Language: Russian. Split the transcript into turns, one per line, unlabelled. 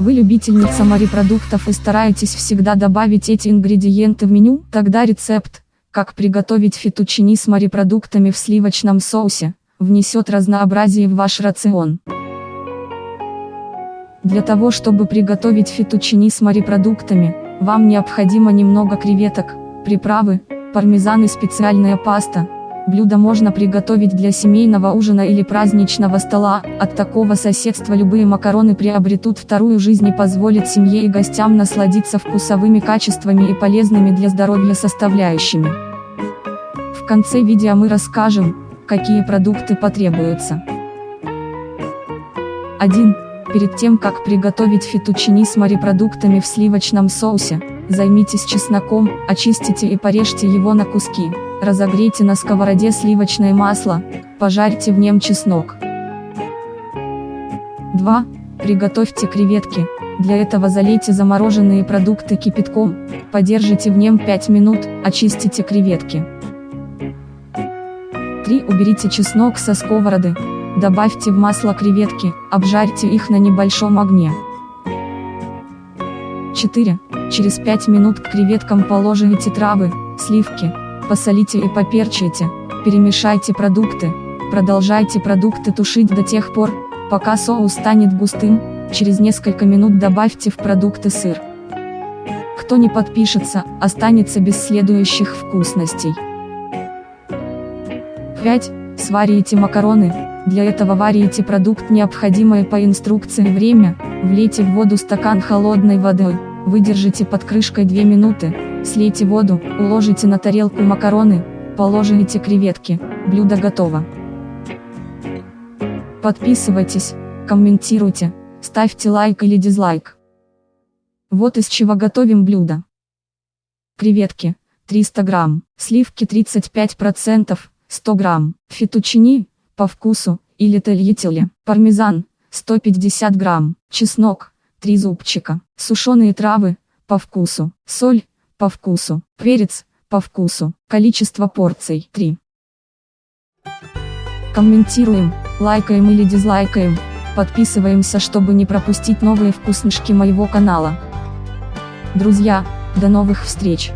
Вы любительница морепродуктов и стараетесь всегда добавить эти ингредиенты в меню? Тогда рецепт, как приготовить фетучини с морепродуктами в сливочном соусе, внесет разнообразие в ваш рацион. Для того чтобы приготовить фетучини с морепродуктами, вам необходимо немного креветок, приправы, пармезан и специальная паста. Блюдо можно приготовить для семейного ужина или праздничного стола, от такого соседства любые макароны приобретут вторую жизнь и позволят семье и гостям насладиться вкусовыми качествами и полезными для здоровья составляющими. В конце видео мы расскажем, какие продукты потребуются. 1. Перед тем как приготовить фетучини с морепродуктами в сливочном соусе, займитесь чесноком, очистите и порежьте его на куски, разогрейте на сковороде сливочное масло, пожарьте в нем чеснок. 2. Приготовьте креветки, для этого залейте замороженные продукты кипятком, подержите в нем 5 минут, очистите креветки. 3. Уберите чеснок со сковороды, Добавьте в масло креветки, обжарьте их на небольшом огне. 4. Через 5 минут к креветкам положите травы, сливки, посолите и поперчите, перемешайте продукты, продолжайте продукты тушить до тех пор, пока соус станет густым, через несколько минут добавьте в продукты сыр. Кто не подпишется, останется без следующих вкусностей. 5. Сварите макароны, для этого варите продукт необходимое по инструкции время, влейте в воду стакан холодной воды, выдержите под крышкой 2 минуты, слейте воду, уложите на тарелку макароны, положите креветки, блюдо готово. Подписывайтесь, комментируйте, ставьте лайк или дизлайк. Вот из чего готовим блюдо. Креветки, 300 грамм, сливки 35%, 100 грамм, фетучини, по вкусу, или тольятеле, пармезан, 150 грамм, чеснок, 3 зубчика, сушеные травы, по вкусу, соль, по вкусу, перец, по вкусу, количество порций, 3. Комментируем, лайкаем или дизлайкаем, подписываемся чтобы не пропустить новые вкуснышки моего канала. Друзья, до новых встреч!